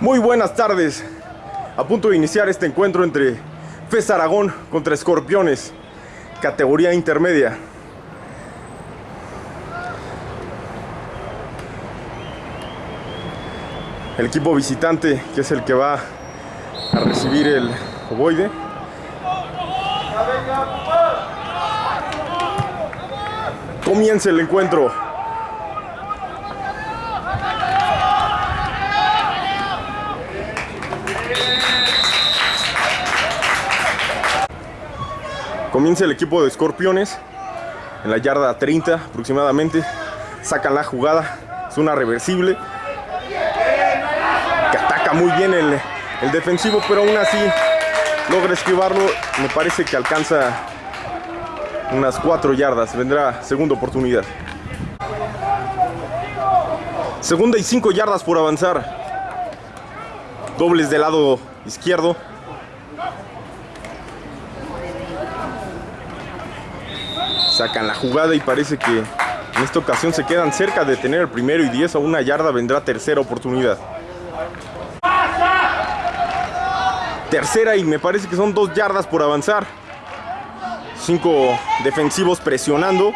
Muy buenas tardes. A punto de iniciar este encuentro entre FES Aragón contra Escorpiones, categoría intermedia. El equipo visitante, que es el que va a recibir el ovoide. Comienza el encuentro. Comienza el equipo de Escorpiones en la yarda 30 aproximadamente. Sacan la jugada, es una reversible. Que ataca muy bien el, el defensivo, pero aún así logra esquivarlo. Me parece que alcanza unas 4 yardas. Vendrá segunda oportunidad. Segunda y 5 yardas por avanzar. Dobles del lado izquierdo. Sacan la jugada y parece que en esta ocasión se quedan cerca de tener el primero y 10 a una yarda. Vendrá tercera oportunidad. Tercera y me parece que son dos yardas por avanzar. Cinco defensivos presionando.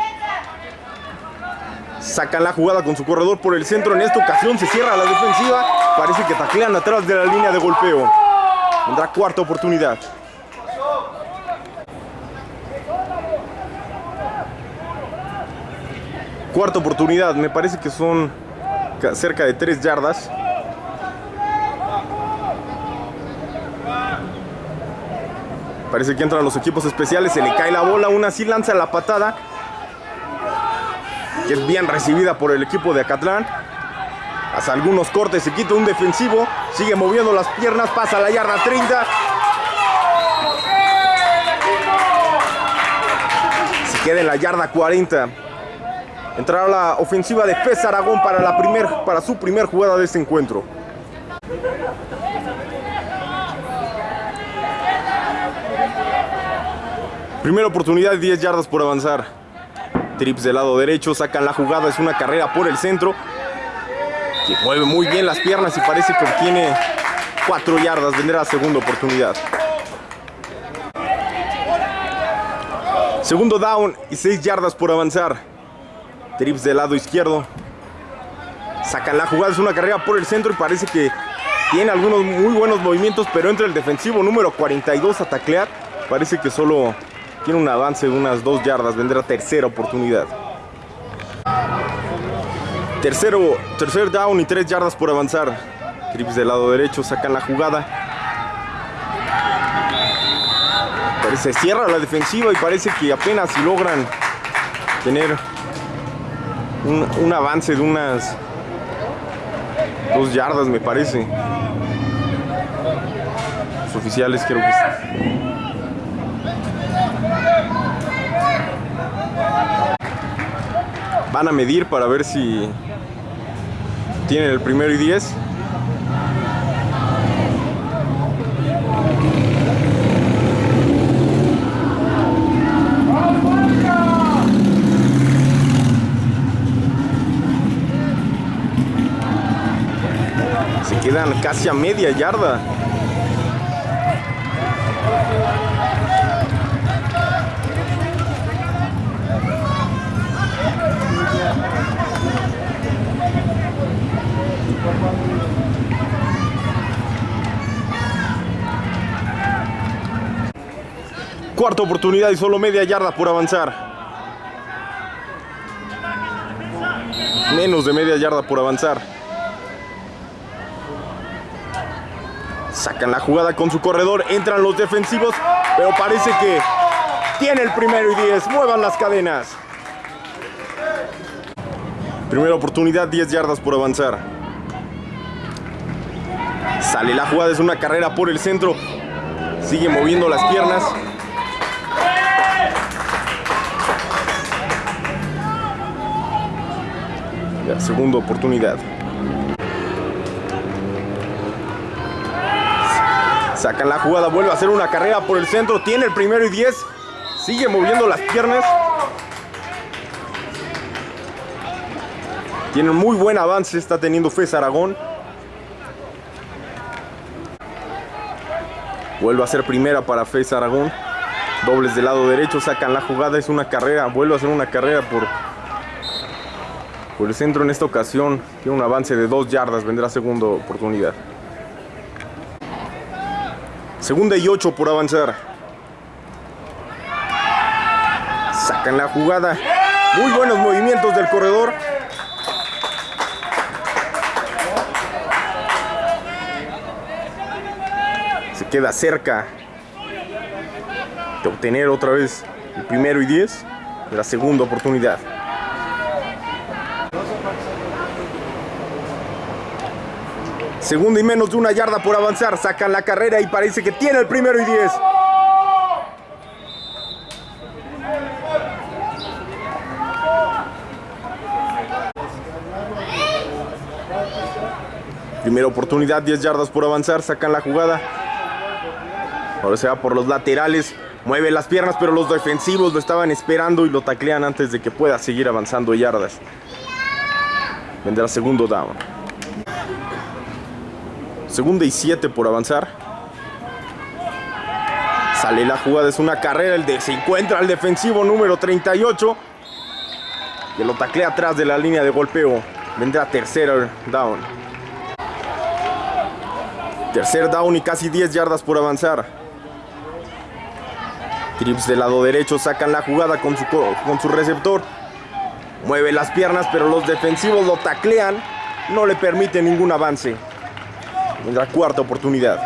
Sacan la jugada con su corredor por el centro. En esta ocasión se cierra la defensiva. Parece que taclean atrás de la línea de golpeo. Vendrá cuarta oportunidad. Cuarta oportunidad. Me parece que son cerca de tres yardas. Parece que entran los equipos especiales, se le cae la bola, aún así lanza la patada. Que es bien recibida por el equipo de Acatlán. Hace algunos cortes, se quita un defensivo, sigue moviendo las piernas, pasa la yarda 30. Se queda en la yarda 40. Entrará la ofensiva de FES Aragón para, la primer, para su primer jugada de este encuentro. Primera oportunidad, 10 yardas por avanzar. Trips del lado derecho, sacan la jugada, es una carrera por el centro. Que mueve muy bien las piernas y parece que obtiene 4 yardas. Vendrá segunda oportunidad. Segundo down y 6 yardas por avanzar. Trips del lado izquierdo. Sacan la jugada, es una carrera por el centro y parece que tiene algunos muy buenos movimientos, pero entra el defensivo número 42 a taclear. Parece que solo tiene un avance de unas 2 yardas. Vendrá tercera oportunidad. Tercero, tercer down y 3 yardas por avanzar. Trips del lado derecho, sacan la jugada. Se cierra la defensiva y parece que apenas si logran tener un, un avance de unas 2 yardas, me parece. Los oficiales creo que... Van a medir para ver si tienen el primero y 10. Quedan casi a media yarda. Cuarta oportunidad y solo media yarda por avanzar. Menos de media yarda por avanzar. Sacan la jugada con su corredor, entran los defensivos, pero parece que tiene el primero y 10. Muevan las cadenas. Primera oportunidad, 10 yardas por avanzar. Sale la jugada, es una carrera por el centro. Sigue moviendo las piernas. Segunda oportunidad. Sacan la jugada, vuelve a hacer una carrera por el centro. Tiene el primero y 10. Sigue moviendo las piernas. Tiene muy buen avance, está teniendo FES Aragón. Vuelve a ser primera para Fez Aragón. Dobles del lado derecho, sacan la jugada, es una carrera, vuelve a ser una carrera por, por el centro en esta ocasión. Tiene un avance de dos yardas, vendrá segunda oportunidad. Segunda y ocho por avanzar. Sacan la jugada. Muy buenos movimientos del corredor. Se queda cerca de obtener otra vez el primero y diez de la segunda oportunidad. Segunda y menos de una yarda por avanzar. Sacan la carrera y parece que tiene el primero y diez. Primera oportunidad, 10 yardas por avanzar, sacan la jugada. Ahora se va por los laterales, mueve las piernas, pero los defensivos lo estaban esperando y lo taclean antes de que pueda seguir avanzando yardas. Vendrá segundo down. Segunda y 7 por avanzar. Sale la jugada, es una carrera, el de, se encuentra el defensivo número 38. Que lo taclea atrás de la línea de golpeo. Vendrá tercera down. Tercer down y casi 10 yardas por avanzar. Trips del lado derecho sacan la jugada con su, con su receptor. Mueve las piernas, pero los defensivos lo taclean. No le permite ningún avance. Vendrá cuarta oportunidad.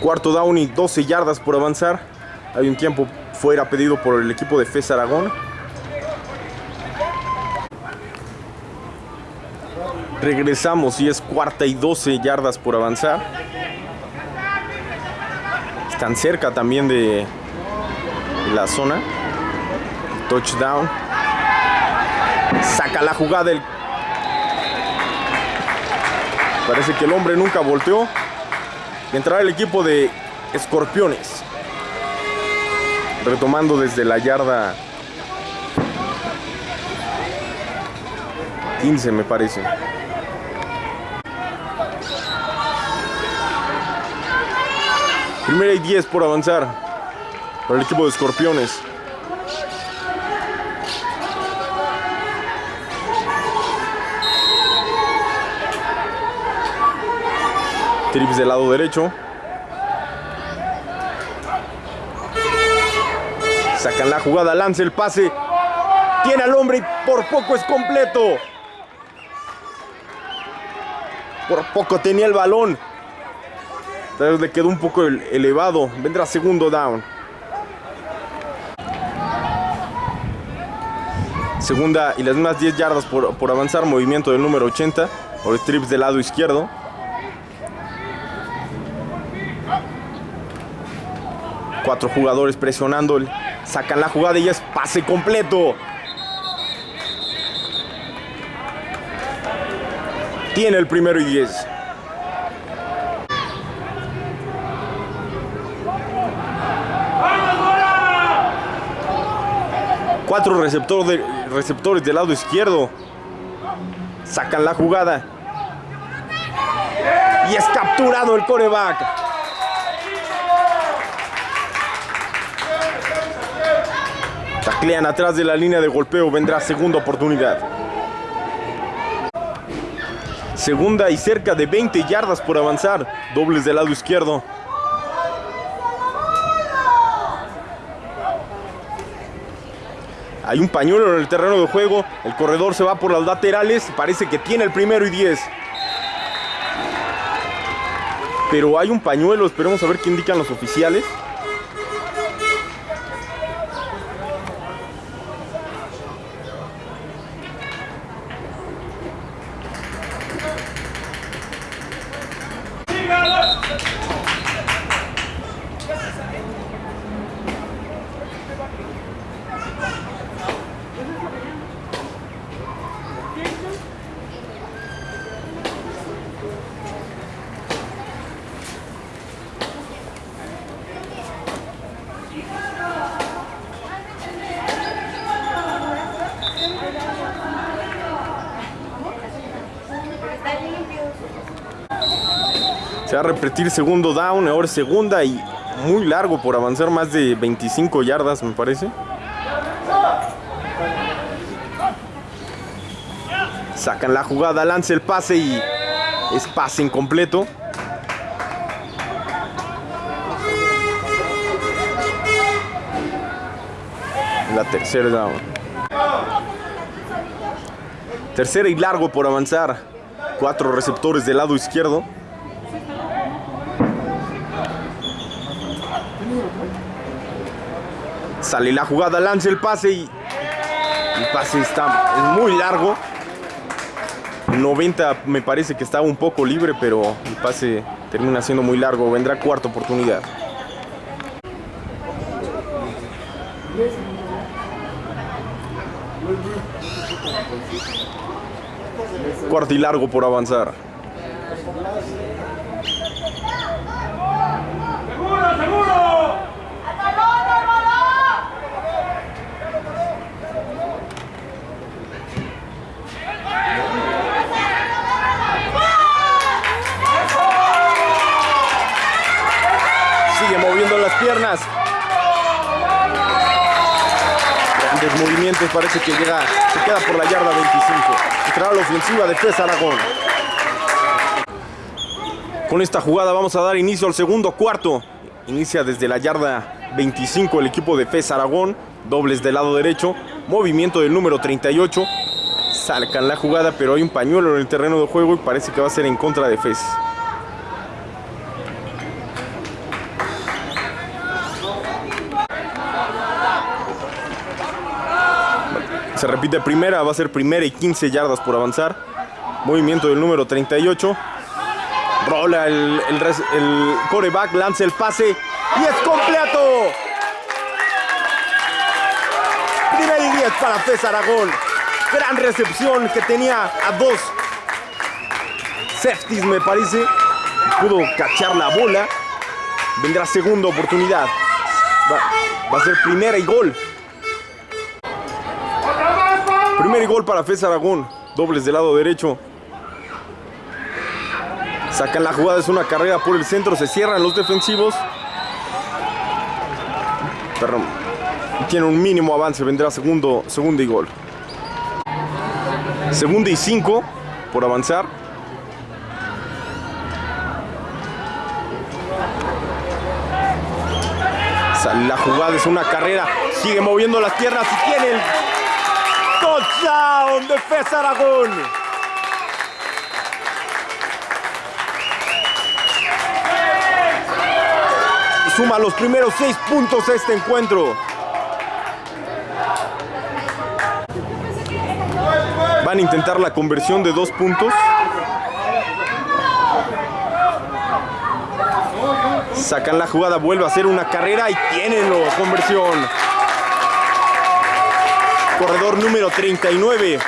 Cuarto down y 12 yardas por avanzar. Hay un tiempo fuera pedido por el equipo de FES Aragón. Regresamos y es cuarta y 12 yardas por avanzar. Están cerca también de la zona. Touchdown. Saca la jugada. El... Parece que el hombre nunca volteó. Entrará el equipo de Escorpiones. Retomando desde la yarda 15 me parece. Primera y 10 por avanzar para el equipo de Escorpiones. Trips del lado derecho. Sacan la jugada, lanza el pase. Tiene al hombre y por poco es completo. Por poco tenía el balón. Tal vez le quedó un poco elevado. Vendrá segundo down. Segunda y las más 10 yardas por, por avanzar. Movimiento del número 80. Por strips del lado izquierdo. Cuatro jugadores presionando. Sacan la jugada y es pase completo. Tiene el primero y 10. Cuatro receptor receptores del lado izquierdo. Sacan la jugada. Y es capturado el coreback. Taclean atrás de la línea de golpeo. Vendrá segunda oportunidad. Segunda y cerca de 20 yardas por avanzar. Dobles del lado izquierdo. Hay un pañuelo en el terreno de juego. El corredor se va por las laterales. Parece que tiene el primero y 10. Pero hay un pañuelo. Esperemos a ver qué indican los oficiales. A repetir segundo down, ahora segunda y muy largo por avanzar más de 25 yardas, me parece. Sacan la jugada, lanza el pase y es pase incompleto. La tercera down. Tercera y largo por avanzar. Cuatro receptores del lado izquierdo. Sale la jugada, lanza el pase y el pase está es muy largo. 90 me parece que estaba un poco libre, pero el pase termina siendo muy largo. Vendrá cuarta oportunidad. Cuarto y largo por avanzar. ¡Seguro, seguro! Sigue moviendo piernas. Grandes movimientos, parece que llega, se queda por la yarda 25. Entrará la ofensiva de FES Aragón. Con esta jugada vamos a dar inicio al segundo cuarto. Inicia desde la yarda 25 el equipo de FES Aragón. Dobles del lado derecho. Movimiento del número 38. Salcan la jugada, pero hay un pañuelo en el terreno de juego y parece que va a ser en contra de FES. Se repite primera, va a ser primera y 15 yardas por avanzar. Movimiento del número 38. Rola el, el, el coreback, lanza el pase y es completo. Primera y 10 para Fez Aragón. Gran recepción que tenía a dos safeties, me parece. Pudo cachar la bola. Vendrá segunda oportunidad. Va a ser primera y gol. Primer gol para Fez Aragón. Dobles del lado derecho. Sacan la jugada, es una carrera por el centro. Se cierran los defensivos. Perdón. Tiene un mínimo avance. Vendrá segundo, segundo y gol. Segunda y cinco por avanzar. La jugada, es una carrera. Sigue moviendo las piernas y tiene el touchdown de Fez Aragón. Suma los primeros seis puntos a este encuentro. Van a intentar la conversión de dos puntos. Sacan la jugada, vuelve a hacer una carrera y tienen la conversión. Corredor número 39.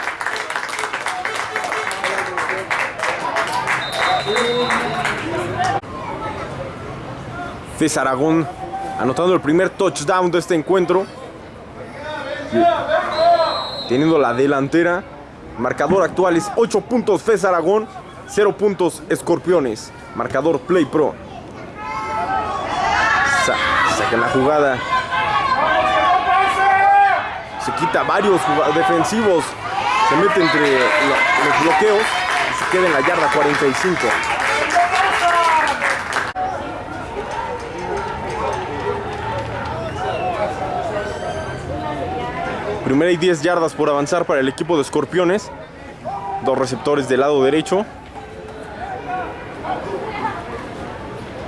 César Aragón anotando el primer touchdown de este encuentro. Teniendo la delantera. Marcador actual es 8 puntos Fez Aragón, 0 puntos Escorpiones. Marcador Play Pro. Sa- saca la jugada. Se quita varios defensivos. Se mete entre lo- los bloqueos y se queda en la yarda 45. Primera y 10 yardas por avanzar para el equipo de Escorpiones. Dos receptores del lado derecho.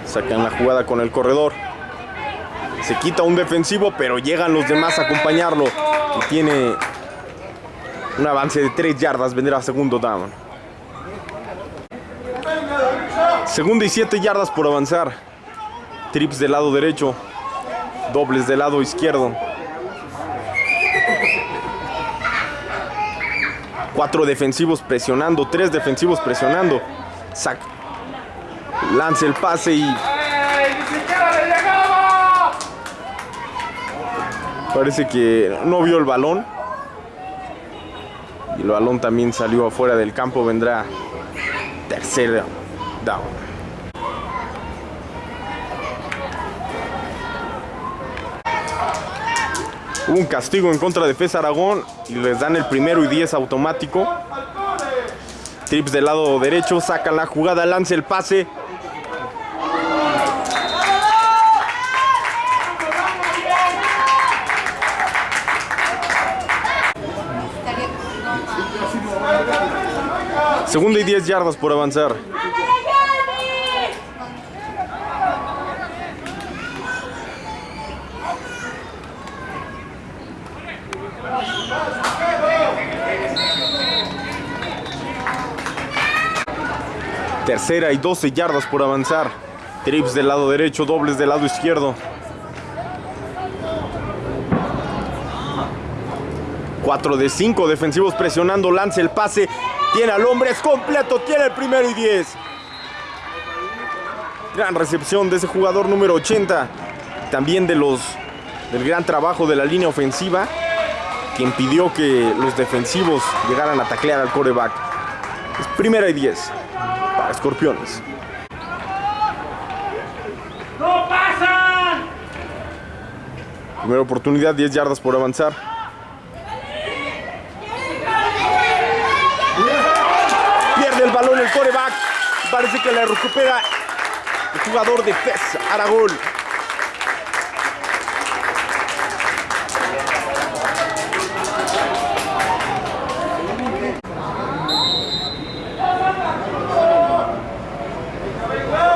Sacan la jugada con el corredor. Se quita un defensivo, pero llegan los demás a acompañarlo. Y tiene un avance de 3 yardas. Vendrá segundo down. Segunda y 7 yardas por avanzar. Trips del lado derecho. Dobles del lado izquierdo. Cuatro defensivos presionando, tres defensivos presionando. Sac. Lanza el pase y Parece que no vio el balón. Y el balón también salió afuera del campo. Vendrá tercer down. Hubo un castigo en contra de FES Aragón y les dan el primero y 10 automático. Trips del lado derecho, saca la jugada, lanza el pase. Segunda y 10 yardas por avanzar. Tercera y 12 yardas por avanzar. Trips del lado derecho, dobles del lado izquierdo. 4 de 5 defensivos presionando, lanza el pase. Tiene al hombre, es completo, tiene el primero y 10. Gran recepción de ese jugador número 80. También de los del gran trabajo de la línea ofensiva que impidió que los defensivos llegaran a taclear al coreback. Es primera y 10 para Escorpiones. ¡No pasan! Primera oportunidad, 10 yardas por avanzar. Pierde el balón el coreback. Parece que la recupera el jugador de Fez, Aragón.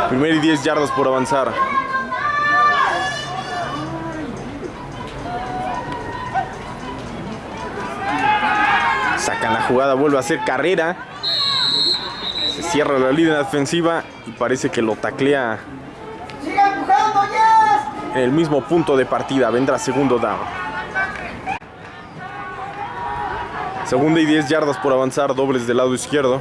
Primera y 10 yardas por avanzar. Sacan la jugada, vuelve a hacer carrera. Cierra la línea defensiva y parece que lo taclea en el mismo punto de partida. Vendrá segundo down. Segunda y 10 yardas por avanzar, dobles del lado izquierdo.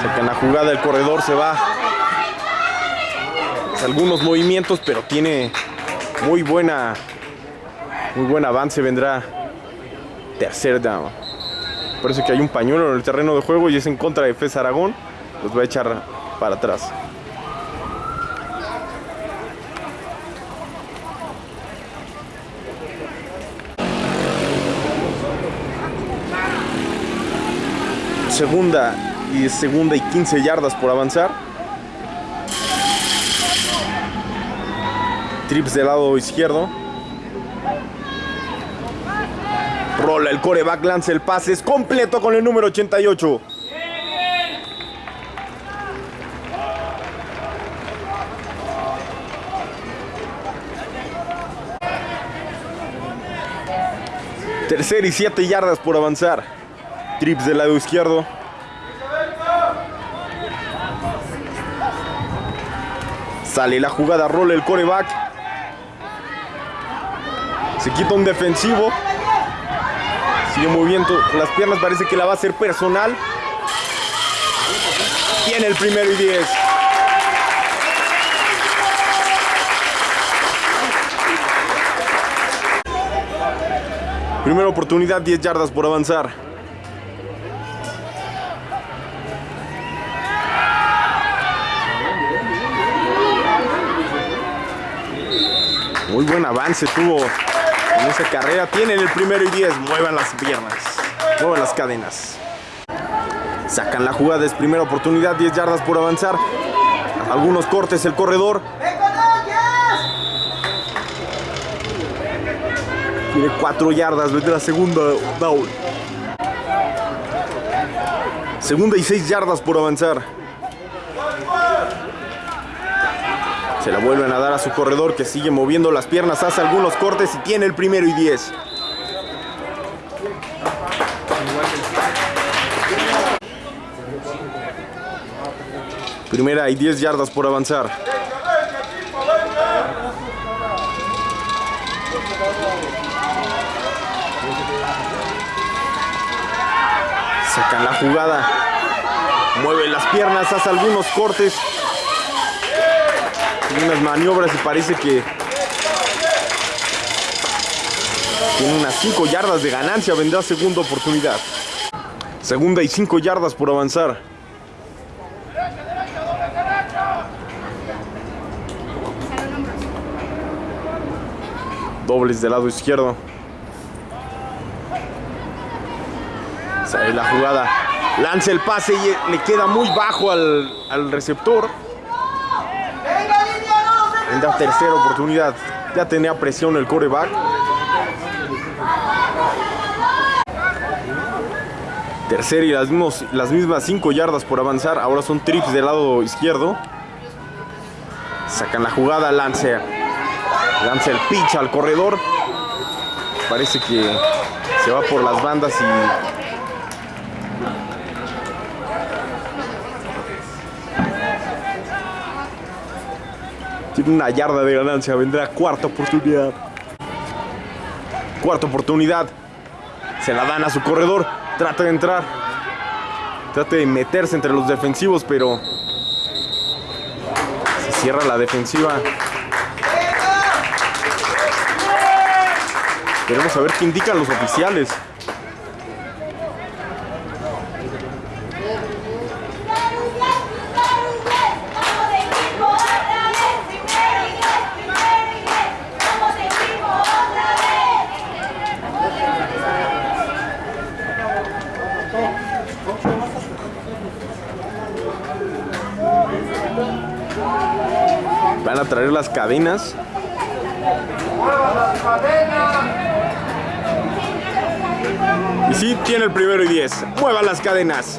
Sacan la jugada, el corredor se va. Algunos movimientos, pero tiene muy buena, muy buen avance. Vendrá tercer down. Parece que hay un pañuelo en el terreno de juego y es en contra de Fez Aragón. Los va a echar para atrás. Segunda y segunda y 15 yardas por avanzar. Trips del lado izquierdo. Rola el coreback, lanza el pase, es completo con el número 88. Tercer y 7 yardas por avanzar. Trips del lado izquierdo. Sale la jugada, rola el coreback. Se quita un defensivo. Moviendo las piernas, parece que la va a hacer personal. Tiene el primero y 10. Primera oportunidad, 10 yardas por avanzar. Muy buen avance tuvo en esa carrera. Tienen el primero y 10. Muevan las piernas. Muevan las cadenas. Sacan la jugada. Es primera oportunidad. 10 yardas por avanzar. Algunos cortes el corredor. Tiene 4 yardas. Desde la segunda down. Segunda y 6 yardas por avanzar. Se la vuelven a dar a su corredor que sigue moviendo las piernas, hace algunos cortes y tiene el primero y 10. Primera y 10 yardas por avanzar. Sacan la jugada. Mueve las piernas, hace algunos cortes. Unas maniobras y parece que tiene unas 5 yardas de ganancia. Vendrá segunda oportunidad. Segunda y 5 yardas por avanzar. Dobles del lado izquierdo. Sale la jugada. Lanza el pase y le queda muy bajo al, al receptor. Venga, línea, no se En la tercera oportunidad. Ya tenía presión el coreback. Tercera y las, mismos- las mismas 5 yardas por avanzar. Ahora son trips del lado izquierdo. Sacan la jugada, lance. Lanza el pitch al corredor. Parece que se va por las bandas y Una yarda de ganancia. Vendrá cuarta oportunidad. Cuarta oportunidad. Se la dan a su corredor. Trata de entrar. Trata de meterse entre los defensivos, pero se cierra la defensiva. Queremos saber qué indican los oficiales. Vamos equipo otra vez, primero inglés, primero inglés. Vamos equipo otra vez. Van a traer las cadenas. Y sí, tiene el primero y 10. Mueva las cadenas.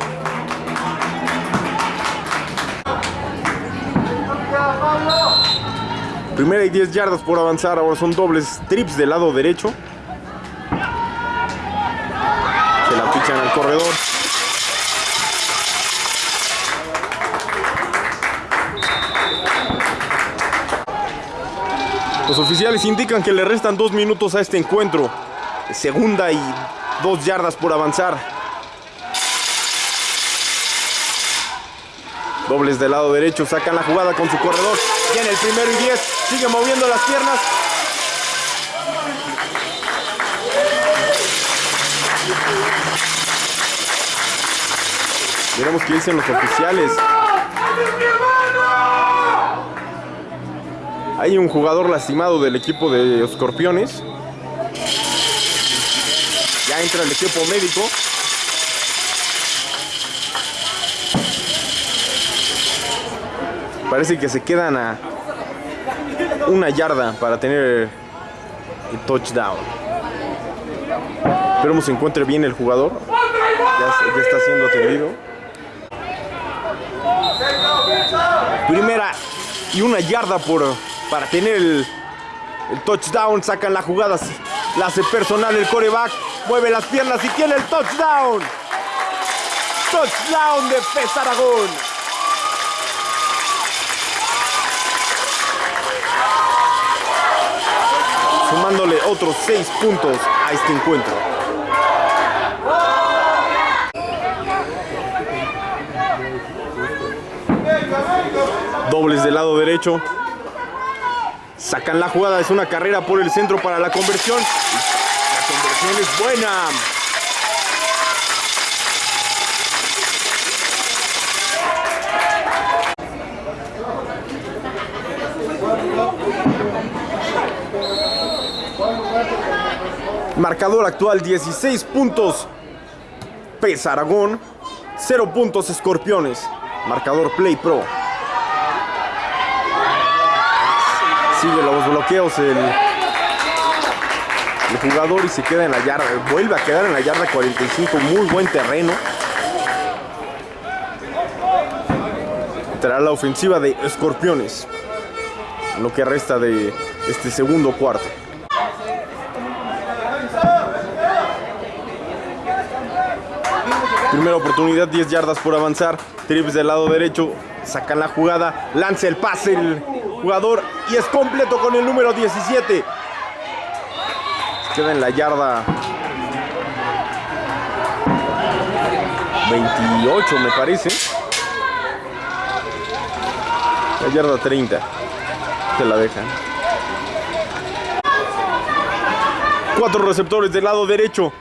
Primera y 10 yardas por avanzar. Ahora son dobles trips del lado derecho. Se la pichan al corredor. Oficiales indican que le restan dos minutos a este encuentro. Segunda y dos yardas por avanzar. Dobles del lado derecho, sacan la jugada con su corredor. Tiene el primero y diez. Sigue moviendo las piernas. Veremos qué dicen los oficiales. Hay un jugador lastimado del equipo de Escorpiones. Ya entra el equipo médico. Parece que se quedan a una yarda para tener el touchdown. Esperemos se encuentre bien el jugador. Ya, ya está siendo atendido. Primera y una yarda por, para tener el, touchdown. Sacan la jugada. La hace personal el coreback. Mueve las piernas y tiene el touchdown. Touchdown de Pez Aragón. Sumándole otros seis puntos a este encuentro. Dobles del lado derecho. Sacan la jugada, es una carrera por el centro para la conversión. La conversión es buena. Marcador actual 16 puntos. Pes Aragón. 0 puntos Escorpiones. Marcador Play Pro. Sigue los bloqueos el, el jugador y se queda en la yarda. Vuelve a quedar en la yarda 45. Muy buen terreno. Entrará la ofensiva de Escorpiones. Lo que resta de este segundo cuarto. Primera oportunidad, 10 yardas por avanzar. Trips del lado derecho, sacan la jugada, lanza el pase el jugador y es completo con el número 17. Queda en la yarda 28 me parece. La yarda 30. Se la dejan. Cuatro receptores del lado derecho.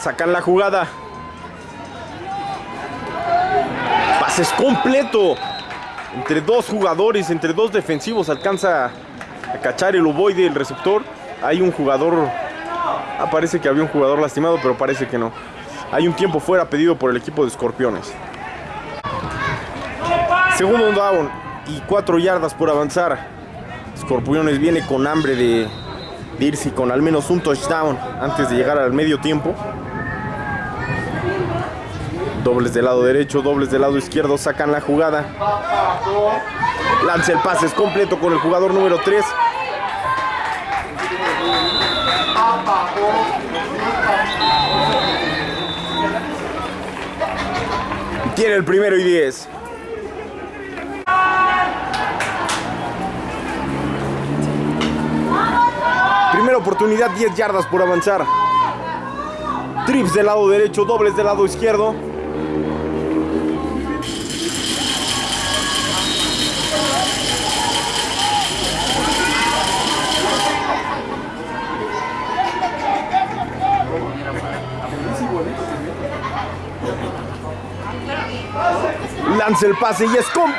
Sacan la jugada. Pases completo. Entre dos jugadores, entre dos defensivos, alcanza a cachar el ovoide el receptor Hay un jugador. Ah, parece que había un jugador lastimado, pero parece que no. Hay un tiempo fuera pedido por el equipo de Escorpiones. Segundo down y cuatro yardas por avanzar. Escorpiones viene con hambre de, de irse con al menos un touchdown antes de llegar al medio tiempo. Dobles del lado derecho, dobles del lado izquierdo, sacan la jugada. Lanza el pase, es completo con el jugador número 3. Tiene el primero y 10. Primera oportunidad, 10 yardas por avanzar. Trips del lado derecho, dobles del lado izquierdo. Lanza el pase y es com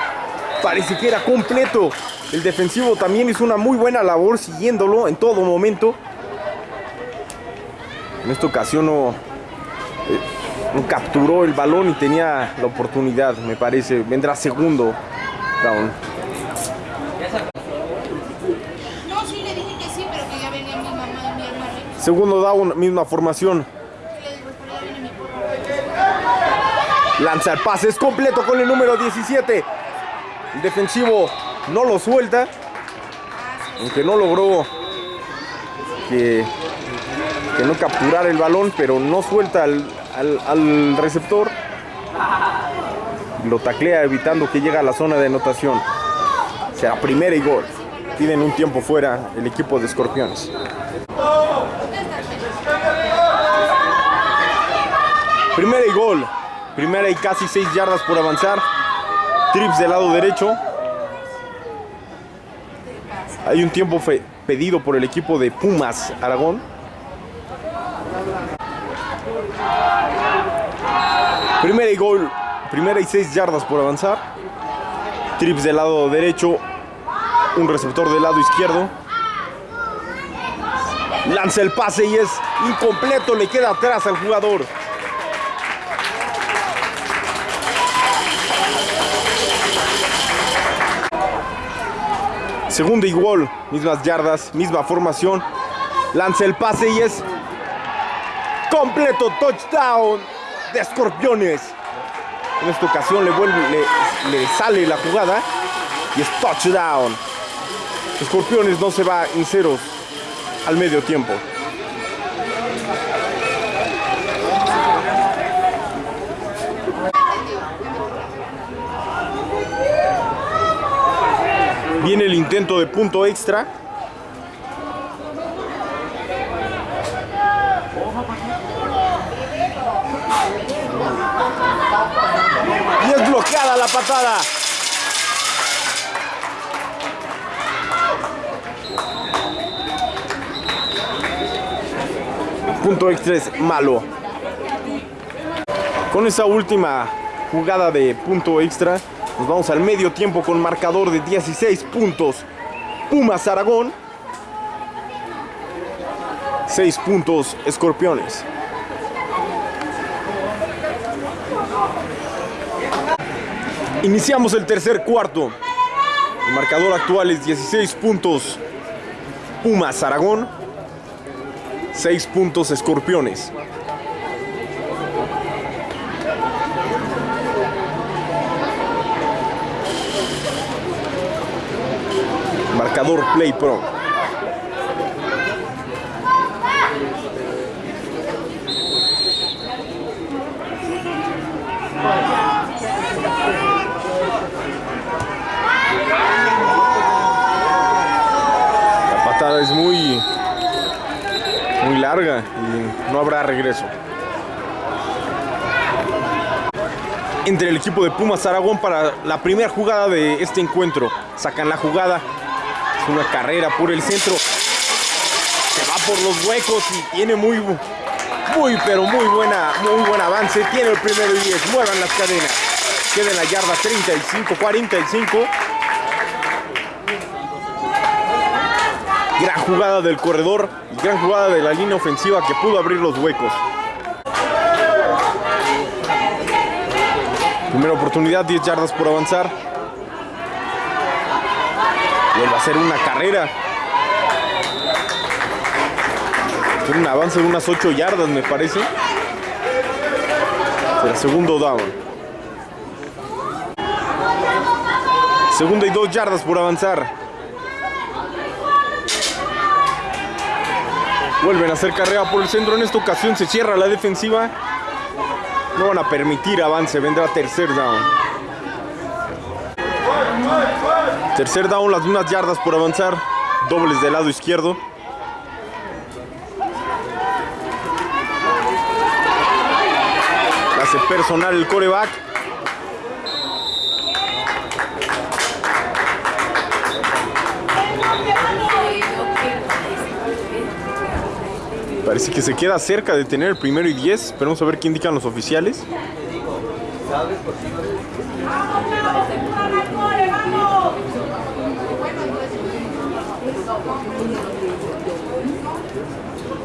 parece que era completo. El defensivo también hizo una muy buena labor siguiéndolo en todo momento. En esta ocasión no, eh, no capturó el balón y tenía la oportunidad, me parece. Vendrá segundo down. Segundo down, misma formación. Le digo, pero ya viene mi papá. Lanza el pase, es completo con el número 17. El defensivo no lo suelta. Aunque no logró que, no capturar el balón, pero no suelta al, al- receptor. Lo taclea evitando que llegue a la zona de anotación. Será primera y gol. Piden un tiempo fuera el equipo de Escorpiones. Primera y gol. Primera y casi 6 yardas por avanzar. Trips del lado derecho. Hay un tiempo pedido por el equipo de Pumas Aragón. Primera y gol. Primera y 6 yardas por avanzar. Trips del lado derecho. Un receptor del lado izquierdo. Lanza el pase y es incompleto. Le queda atrás al jugador. Segunda gol, mismas yardas, misma formación. Lanza el pase y es completo touchdown de Escorpiones. En esta ocasión le sale la jugada y es touchdown. Escorpiones no se va en ceros al medio tiempo. Viene el intento de punto extra. Y es bloqueada la patada. Punto extra es malo. Con esa última jugada de punto extra, nos vamos al medio tiempo con marcador de 16 puntos. Pumas Aragón. 6 puntos Escorpiones. Iniciamos el tercer cuarto. El marcador actual es 16 puntos Pumas Aragón. 6 puntos Escorpiones. Play Pro. La patada es muy muy larga y no habrá regreso. Entre el equipo de Pumas Aragón para la primera jugada de este encuentro. Sacan la jugada. Una carrera por el centro. Se va por los huecos y tiene muy, muy, pero muy buena, muy buen avance. Tiene el primero y 10. Muevan las cadenas. Queda en la yarda 35, 45. Gran jugada del corredor gran jugada de la línea ofensiva que pudo abrir los huecos. Primera oportunidad, 10 yardas por avanzar. Vuelve a hacer una carrera. Tiene un avance de unas 8 yardas, me parece. Será segundo down. Segunda y dos yardas por avanzar. Vuelven a hacer carrera por el centro. En esta ocasión se cierra la defensiva. No van a permitir avance. Vendrá tercer down. Tercer down, las mismas yardas por avanzar. Dobles del lado izquierdo. Hace personal el coreback. Parece que se queda cerca de tener el primero y 10. Esperemos a ver qué indican los oficiales.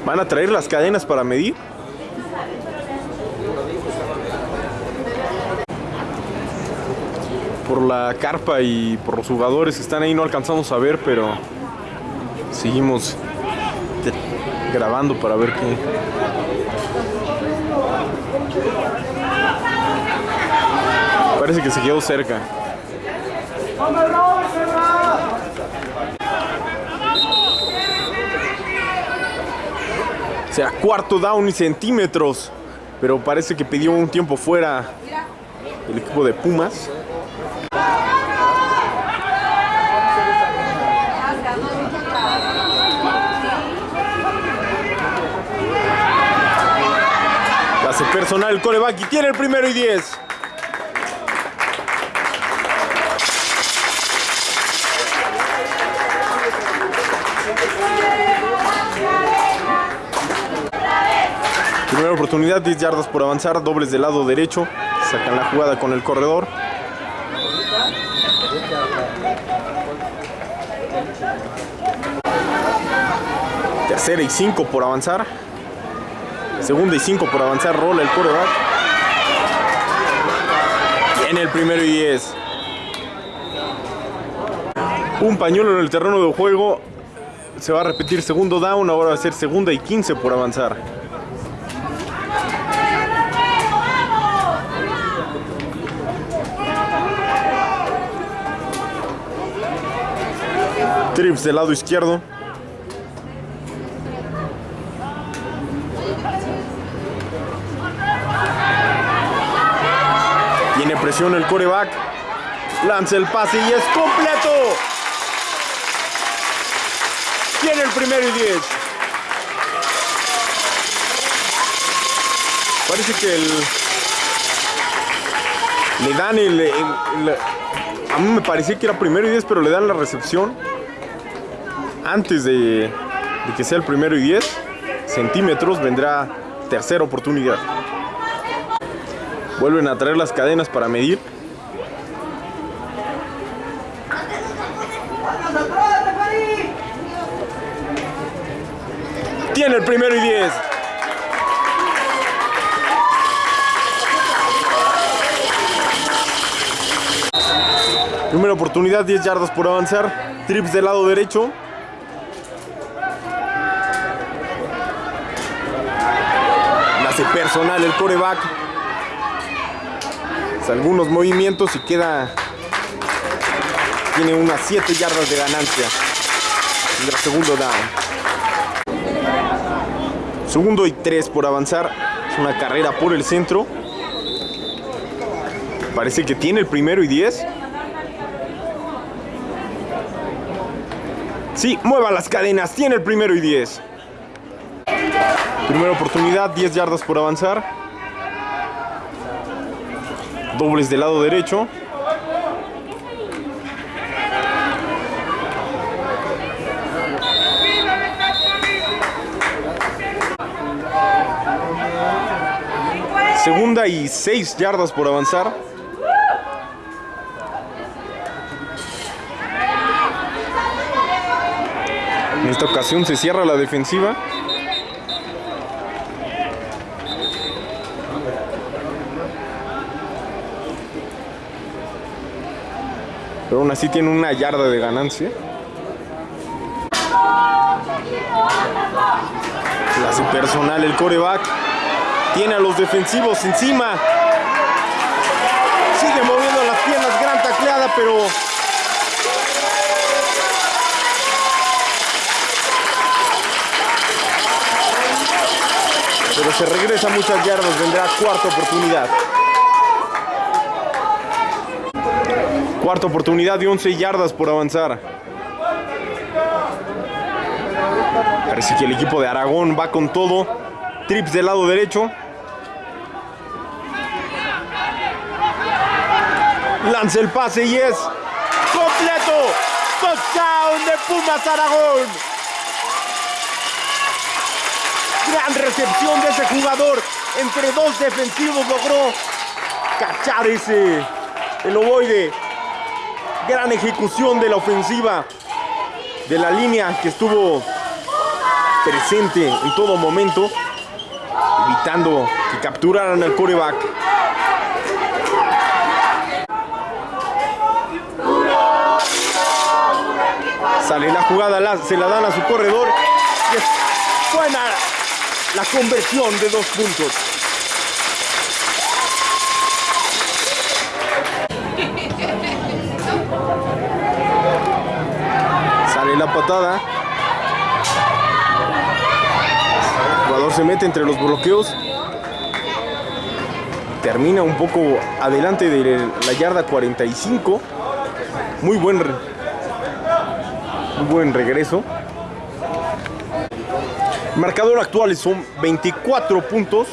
¿Van a traer las cadenas para medir? Por la carpa y por los jugadores que están ahí no alcanzamos a ver, pero seguimos grabando para ver qué. Parece que se quedó cerca. Será cuarto down y centímetros. Pero parece que pidió un tiempo fuera el equipo de Pumas. Hace personal coreback y tiene el primero y 10. Oportunidad, 10 yardas por avanzar, dobles del lado derecho. Sacan la jugada con el corredor. Tercera y 5 por avanzar. Segunda y 5 por avanzar, rola el coreback. Tiene el primero y 10. Un pañuelo en el terreno de juego. Se va a repetir segundo down, ahora va a ser segunda y 15 por avanzar. Trips del lado izquierdo. Tiene presión el coreback. Lanza el pase y es completo. Tiene el primero y 10. Parece que el, le dan el, A mí me parecía que era primero y 10, pero le dan la recepción antes de, que sea el primero y 10 centímetros. Vendrá tercera oportunidad. Vuelven a traer las cadenas para medir. Tiene el primero y 10. Primera oportunidad, 10 yardas por avanzar. Trips del lado derecho. La hace personal el coreback. Algunos movimientos y queda. Tiene unas 7 yardas de ganancia. Tendrá segundo down. Segundo y 3 por avanzar. Es una carrera por el centro. Parece que tiene el primero y 10. Sí, mueva las cadenas. Tiene el primero y 10. Primera oportunidad, 10 yardas por avanzar. Dobles del lado derecho. Segunda y 6 yardas por avanzar. En esta ocasión se cierra la defensiva. Pero aún así tiene una yarda de ganancia. La hace personal el coreback. Tiene a los defensivos encima. Sigue moviendo las piernas, gran tacleada, pero pero se regresa muchas yardas, vendrá cuarta oportunidad. Cuarta oportunidad de 11 yardas por avanzar. Parece que el equipo de Aragón va con todo. Trips del lado derecho. Lanza el pase y es completo. Touchdown de Pumas Aragón. Gran recepción de ese jugador. Entre dos defensivos logró cachar ese el ovoide. Gran ejecución de la ofensiva de la línea que estuvo presente en todo momento, evitando que capturaran al coreback. Sale la jugada, se la dan a su corredor y es buena la conversión de dos puntos. La patada. Jugador se mete entre los bloqueos. Termina un poco adelante de la yarda 45. Muy buen, muy buen regreso. Marcador actual son 24 puntos.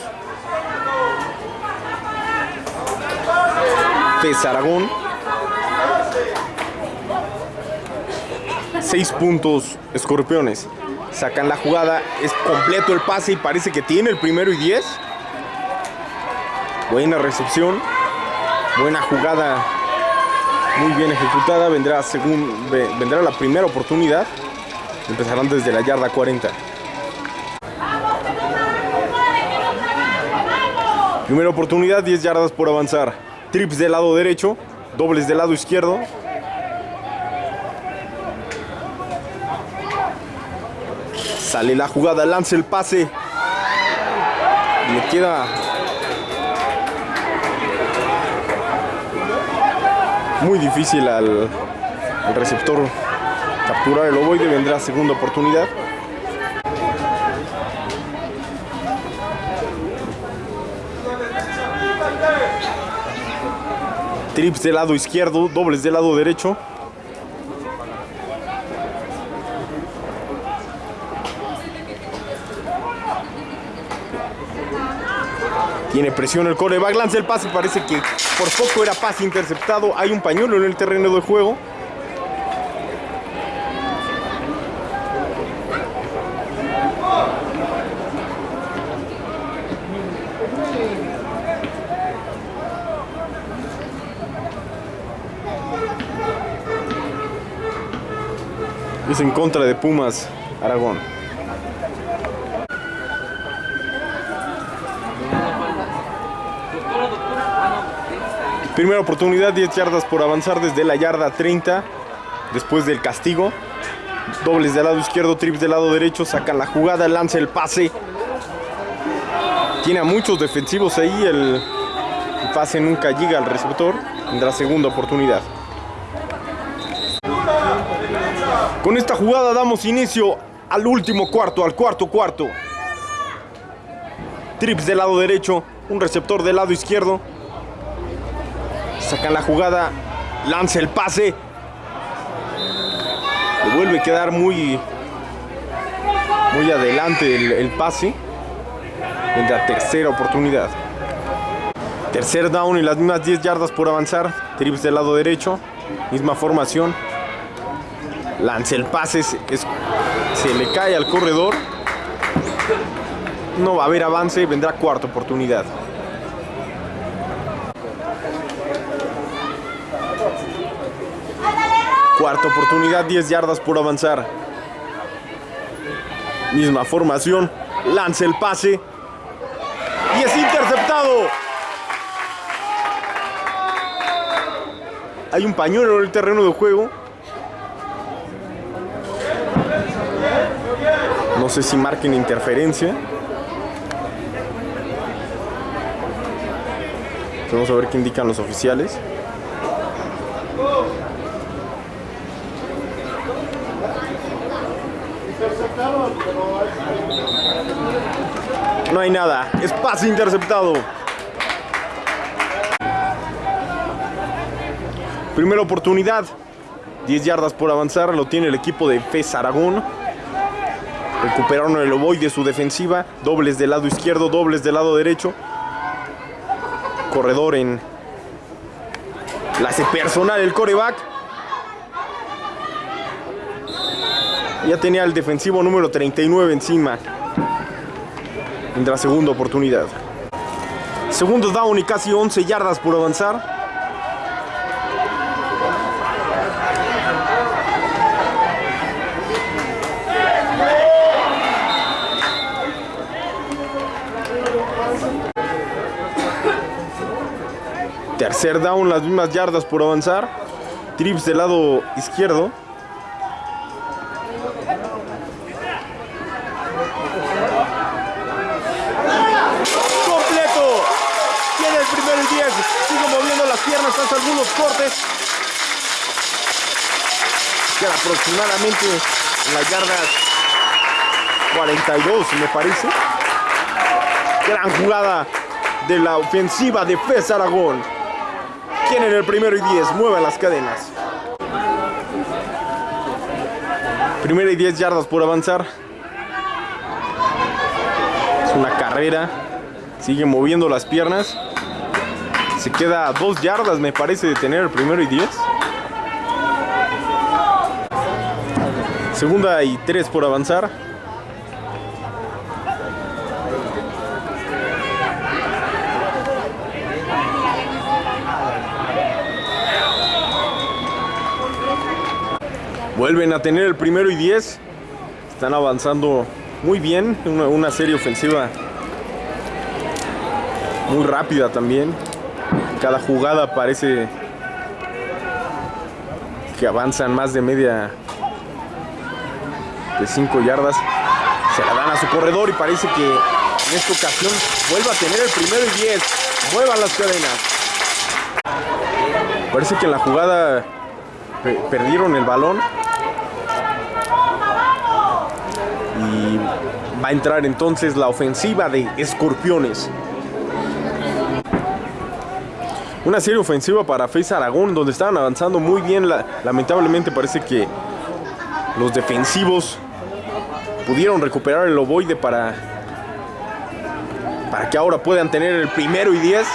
PES Aragón. 6 puntos Escorpiones. Sacan la jugada, es completo el pase y parece que tiene el primero y 10. Buena recepción. Buena jugada. Muy bien ejecutada. Vendrá, según, ve- vendrá la primera oportunidad. Empezarán desde la yarda 40. Primera oportunidad, 10 yardas por avanzar. Trips del lado derecho, dobles del lado izquierdo. Sale la jugada, lanza el pase. Le queda muy difícil al, al receptor capturar el ovoide. Vendrá segunda oportunidad. Trips del lado izquierdo, dobles del lado derecho. Tiene presión el coreback, lanza el pase, parece que por poco era pase interceptado. Hay un pañuelo en el terreno de juego. Es en contra de Pumas, Aragón. Primera oportunidad, 10 yardas por avanzar desde la yarda 30. Después del castigo. Dobles del lado izquierdo, trips del lado derecho. Sacan la jugada, lanza el pase. Tiene a muchos defensivos ahí. El, pase nunca llega al receptor. Tendrá segunda oportunidad. Con esta jugada damos inicio al último cuarto, al cuarto cuarto. Trips del lado derecho, un receptor del lado izquierdo. Sacan la jugada, lanza el pase. Le vuelve a quedar muy, muy adelante el, pase. Vendrá tercera oportunidad. Tercer down y las mismas 10 yardas por avanzar. Trips del lado derecho, misma formación. Lanza el pase, se, es- se le cae al corredor. No va a haber avance, vendrá cuarta oportunidad. Cuarta oportunidad, 10 yardas por avanzar. Misma formación. Lanza el pase. Y es interceptado. Hay un pañuelo en el terreno de juego. No sé si marquen interferencia. Vamos a ver qué indican los oficiales. No hay nada. Es interceptado. Primera oportunidad. 10 yardas por avanzar. Lo tiene el equipo de FES Aragón. Recuperaron el ovoide de su defensiva. Dobles del lado izquierdo, dobles del lado derecho. Corredor en. La hace personal el coreback. Ya tenía el defensivo número 39 encima. En la segunda oportunidad. Segundo down y casi 11 yardas por avanzar. Tercer down, las mismas yardas por avanzar. Trips del lado izquierdo. Completo. Tiene el primero y 10. Sigue moviendo las piernas, hace algunos cortes. Queda aproximadamente en las yardas 42, me parece. Gran jugada de la ofensiva de FES Aragón. Tienen el primero y 10, muevan las cadenas. Primera y 10 yardas por avanzar. Es una carrera. Sigue moviendo las piernas. Se queda dos yardas, me parece, de tener el primero y 10. Segunda y 3 por avanzar. Vuelven a tener el primero y 10. Están avanzando muy bien. Una, serie ofensiva muy rápida también. Cada jugada parece que avanzan más de media de 5 yardas. Se la dan a su corredor y parece que en esta ocasión vuelve a tener el primero y 10. Muevan las cadenas. Parece que en la jugada perdieron el balón. Y va a entrar entonces la ofensiva de Escorpiones. Una serie ofensiva para FaZe Aragón, donde estaban avanzando muy bien. lamentablemente parece que los defensivos pudieron recuperar el ovoide para, para que ahora puedan tener el primero y 10.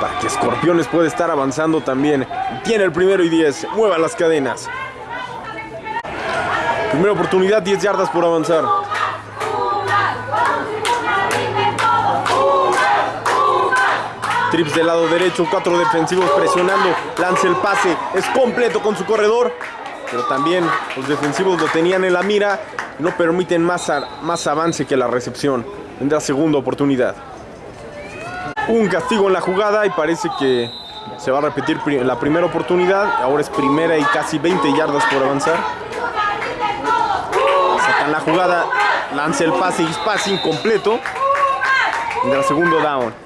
Para que Escorpiones pueda estar avanzando también. Tiene el primero y 10. Mueva las cadenas. Primera oportunidad, 10 yardas por avanzar. Trips del lado derecho, cuatro defensivos presionando, lanza el pase, es completo con su corredor, pero también los defensivos lo tenían en la mira, no permiten más, más avance que la recepción. Vendrá segunda oportunidad. Un castigo en la jugada y parece que se va a repetir la primera oportunidad, ahora es primera y casi 20 yardas por avanzar. Sacan la jugada, lanza el pase y pase incompleto. Vendrá segundo down.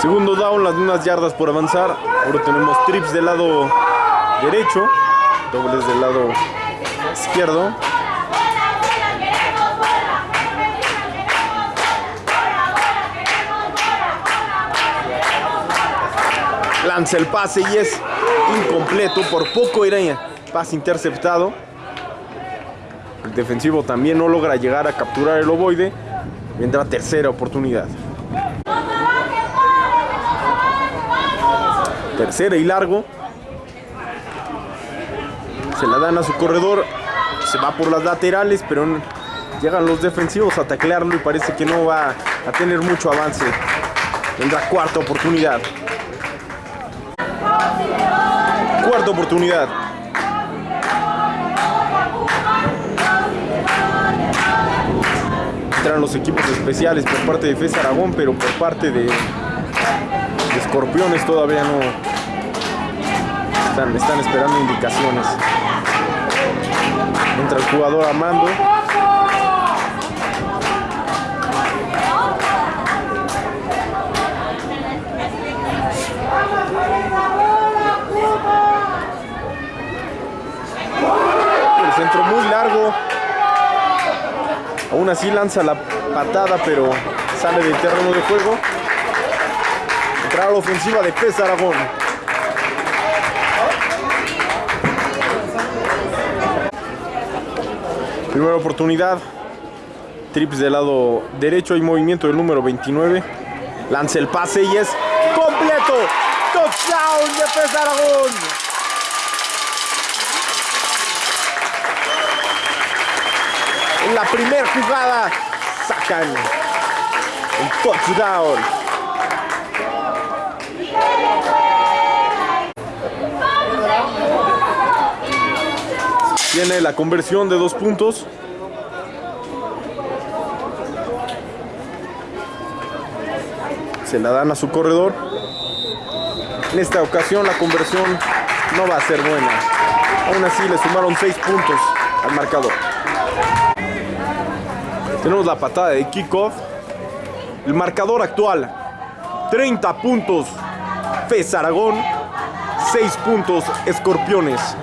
Segundo down, las mismas yardas por avanzar. Ahora tenemos trips del lado derecho, dobles del lado izquierdo. Lanza el pase y es incompleto. Por poco era pase interceptado. El defensivo también no logra llegar a capturar el ovoide. Vendrá tercera oportunidad. Tercera y largo. Se la dan a su corredor. Se va por las laterales, pero llegan los defensivos a taclearlo y parece que no va a tener mucho avance. Vendrá cuarta oportunidad. Cuarta oportunidad. Entran los equipos especiales por parte de FES Aragón, pero por parte de, de Escorpiones todavía no están, están esperando indicaciones. Entra el jugador Armando. El centro muy largo. Aún así lanza la patada, pero sale del terreno de juego. Entra la ofensiva de Pez Aragón. Primera oportunidad. Trips del lado derecho. Hay movimiento del número 29. Lanza el pase y es completo. Touchdown de Pez Aragón. En la primera jugada sacan el touchdown. Tiene la conversión de dos puntos. Se la dan a su corredor. En esta ocasión la conversión no va a ser buena. Aún así le sumaron seis puntos al marcador. Tenemos la patada de kickoff. El marcador actual. 30 puntos FES Aragón. 6 puntos Escorpiones.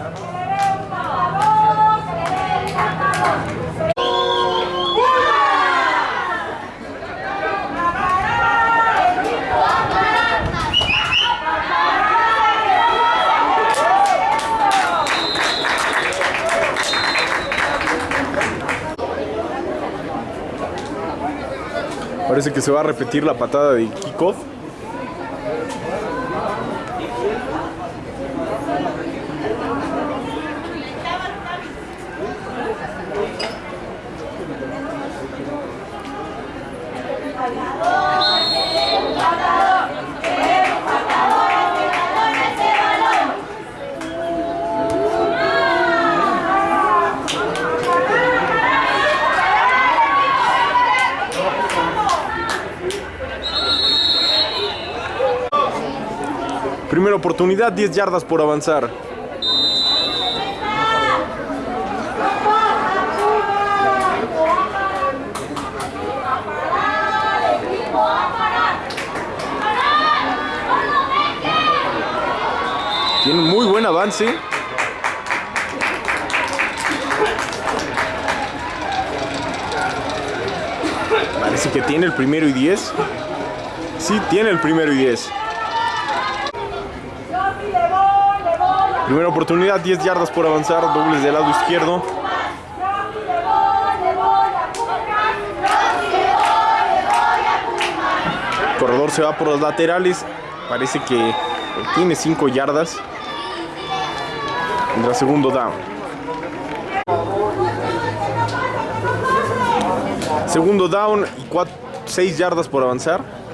Parece que se va a repetir la patada de kickoff. Primera oportunidad, 10 yardas por avanzar. Tiene un muy buen avance. Parece que tiene el primero y 10. Sí, tiene el primero y 10. Primera oportunidad, 10 yardas por avanzar, dobles del lado izquierdo. Corredor se va por los laterales. Parece que tiene 5 yardas. Tendrá segundo down. Segundo down y 6 yardas por avanzar.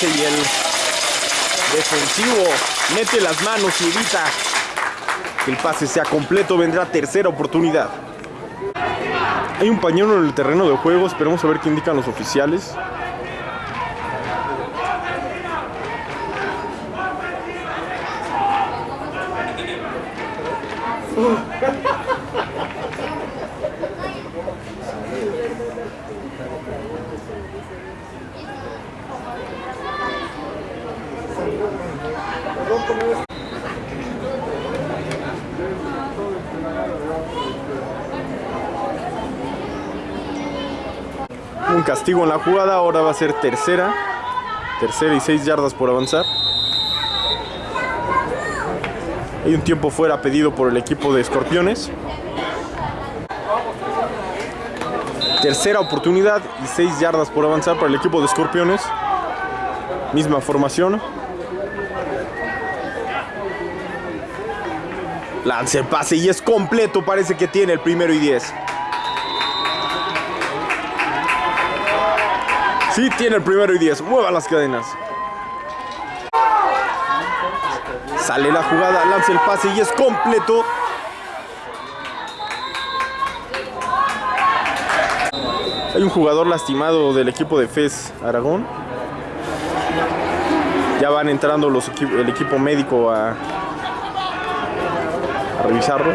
Y el defensivo mete las manos y evita que el pase sea completo. Vendrá tercera oportunidad. Hay un pañuelo en el terreno de juego. Esperemos a ver qué indican los oficiales. Un castigo en la jugada. Ahora va a ser tercera. Tercera y seis yardas por avanzar. Hay un tiempo fuera pedido por el equipo de Escorpiones. Tercera oportunidad y 6 yardas por avanzar para el equipo de Escorpiones. Misma formación. Lanza el pase y es completo. Parece que tiene el primero y 10. Sí, tiene el primero y 10. Mueva las cadenas. Sale la jugada, lanza el pase y es completo. Hay un jugador lastimado del equipo de FES Aragón. Ya van entrando los el equipo médico a, revisarlo.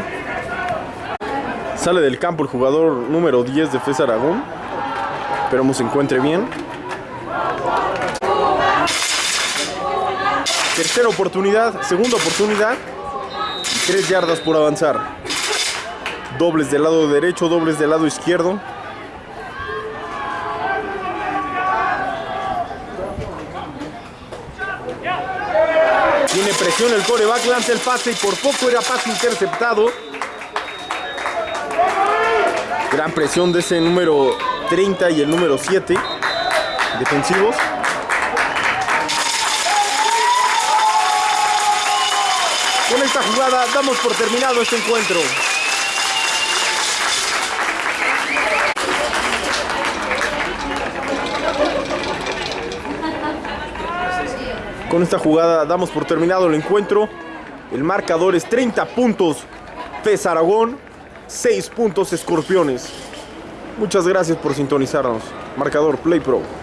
Sale del campo el jugador número 10 de FES Aragón. Esperemos se encuentre bien. Tercera oportunidad, segunda oportunidad. Tres yardas por avanzar. Dobles del lado derecho, dobles del lado izquierdo. Tiene presión el coreback, lanza el pase y por poco era pase interceptado. Gran presión de ese número 30 y el número 7 defensivos. Jugada damos por terminado este encuentro. Con esta jugada damos por terminado el encuentro. El marcador es 30 puntos FES Aragón, 6 puntos Escorpiones. Muchas gracias por sintonizarnos. Marcador Play Pro.